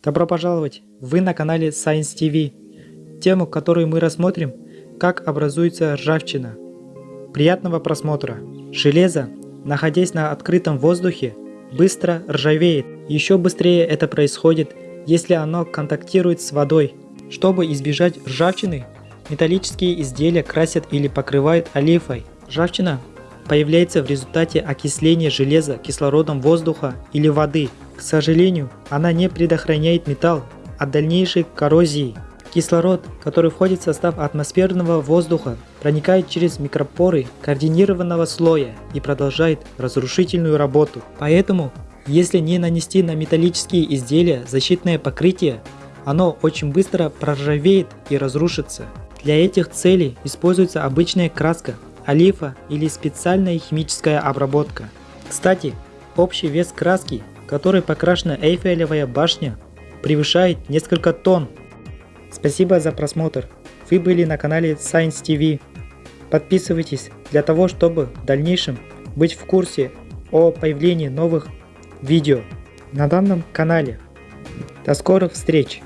Добро пожаловать! Вы на канале Science TV. Тему, которую мы рассмотрим, как образуется ржавчина. Приятного просмотра! Железо, находясь на открытом воздухе, быстро ржавеет. Еще быстрее это происходит, если оно контактирует с водой. Чтобы избежать ржавчины, металлические изделия красят или покрывают олифой. Ржавчина появляется в результате окисления железа кислородом воздуха или воды – к сожалению, она не предохраняет металл от дальнейшей коррозии. Кислород, который входит в состав атмосферного воздуха, проникает через микропоры координированного слоя и продолжает разрушительную работу. Поэтому, если не нанести на металлические изделия защитное покрытие, оно очень быстро проржавеет и разрушится. Для этих целей используется обычная краска, олифа или специальная химическая обработка. Кстати, общий вес краски которой покрашена Эйфелевая башня, превышает несколько тонн. Спасибо за просмотр. Вы были на канале Science TV. Подписывайтесь для того, чтобы в дальнейшем быть в курсе о появлении новых видео на данном канале. До скорых встреч!